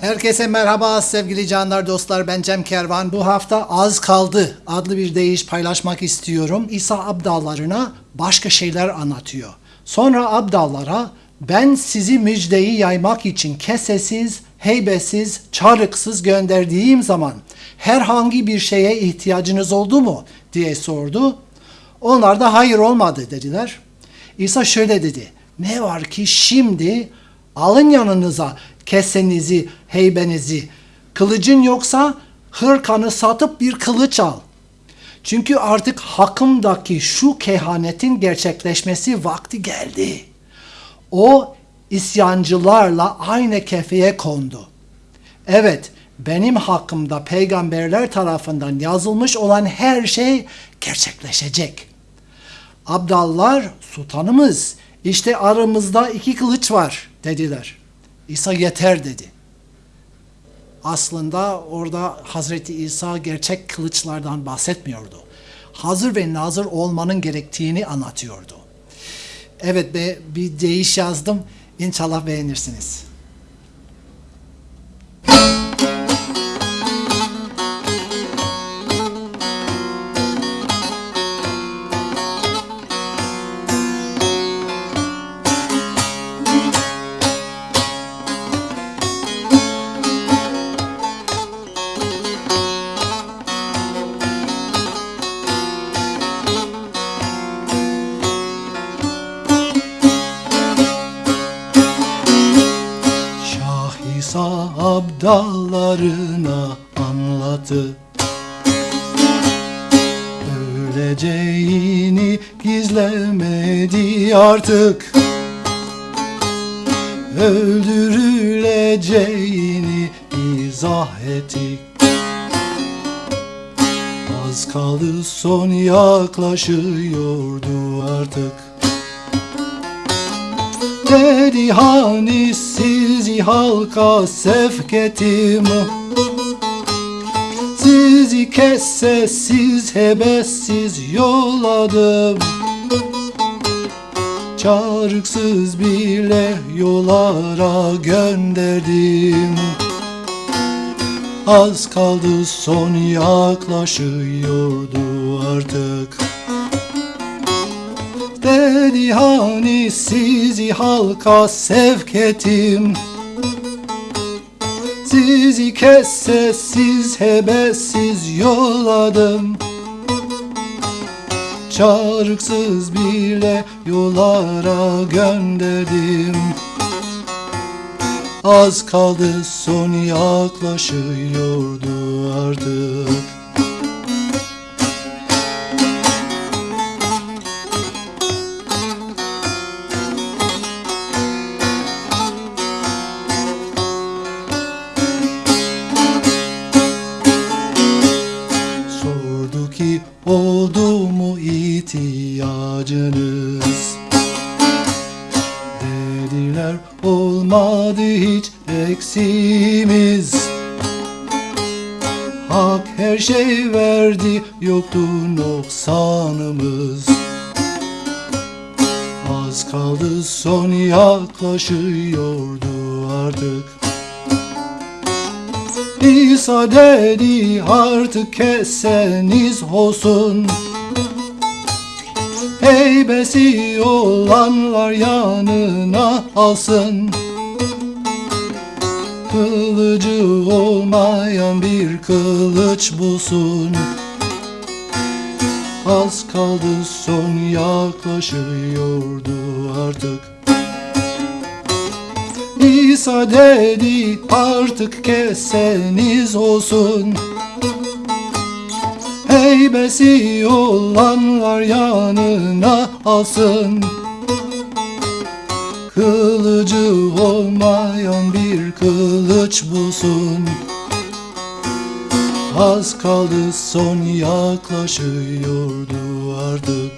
Herkese merhaba sevgili canlar dostlar ben Cem Kervan. Bu hafta Az Kaldı adlı bir deyiş paylaşmak istiyorum. İsa abdallarına başka şeyler anlatıyor. Sonra abdallara ben sizi müjdeyi yaymak için kesesiz, heybesiz, çarıksız gönderdiğim zaman herhangi bir şeye ihtiyacınız oldu mu diye sordu. Onlar da hayır olmadı dediler. İsa şöyle dedi. Ne var ki şimdi alın yanınıza kesenizi, heybenizi. Kılıcın yoksa hırkanı satıp bir kılıç al. Çünkü artık hakkımdaki şu kehanetin gerçekleşmesi vakti geldi. O isyancılarla aynı kefeye kondu. Evet, benim hakkımda peygamberler tarafından yazılmış olan her şey gerçekleşecek. Abdallar, sultanımız, işte aramızda iki kılıç var dediler. İsa yeter dedi. Aslında orada Hazreti İsa gerçek kılıçlardan bahsetmiyordu. Hazır ve nazır olmanın gerektiğini anlatıyordu. Evet be, bir deyiş yazdım. İnşallah beğenirsiniz. İsa abdallarına anlattı Öleceğini gizlemedi artık. Öldürüleceğini izah etti. Az kaldı son yaklaşıyordu artık Dedi hani sizi halka sevk ettim Sizi kessesiz hebessiz yolladım Çarıksız bile yollara gönderdim. Az kaldı son yaklaşıyordu artık Dedi hani sizi halka sevk ettim. Sizi kessesiz hebessiz yolladım. Çarıksız bile yollara gönderdim. Az kaldı son yaklaşıyordu eksimiz Hak her şey verdi yoktu noksanımız. Az kaldı son yaklaşıyordu artık. İsa dedi artık keseniz olsun. Heybesi olanlar yanına alsın Kılıcı olmayan bir kılıç bulsun. Az kaldı son yaklaşıyordu artık. İsa dedi artık keseniz olsun. Heybesi olanlar yanına alsın. Kılıcı olmayan bir kılıç bulsun. Az kaldı son yaklaşıyordu artık.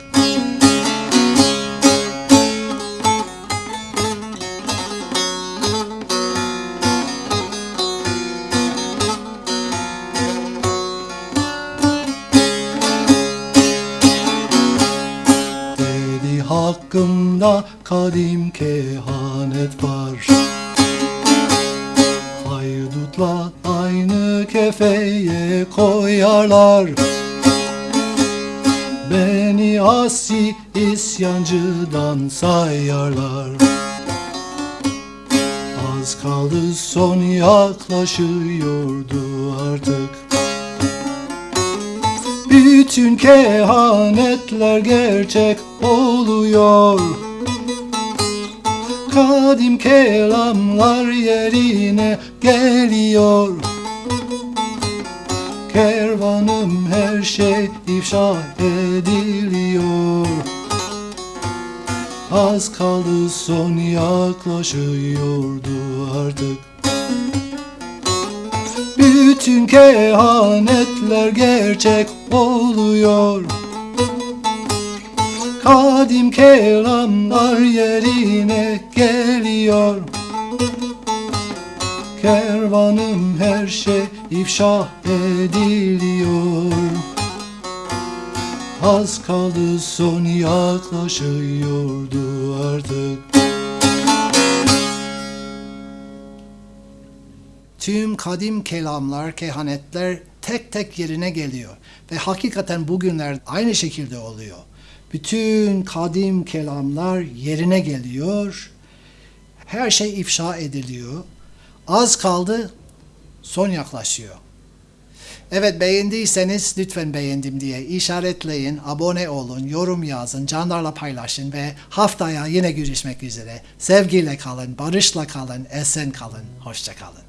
Dedi hakkımda kadim kehanet var aynı kefeye koyarlar. Beni asi isyancıdan sayarlar. Az kaldı son yaklaşıyordu artık. Bütün kehanetler gerçek oluyor Kadim kelamlar yerine geliyor. Kervanım her şey ifşa ediliyor. Az kaldı son yaklaşıyordu artık. Bütün kehanetler gerçek oluyor Kadim kelamlar yerine geliyor Kervanım her şey ifşa ediliyor Az kaldı son yaklaşıyordu artık Tüm kadim kelamlar, kehanetler tek tek yerine geliyor. Ve hakikaten bugünler aynı şekilde oluyor. Bütün kadim kelamlar yerine geliyor. Her şey ifşa ediliyor. Az kaldı, son yaklaşıyor. Evet beğendiyseniz lütfen beğendim diye işaretleyin, abone olun, yorum yazın, canlarla paylaşın ve haftaya yine görüşmek üzere. Sevgiyle kalın, barışla kalın, esen kalın, hoşça kalın.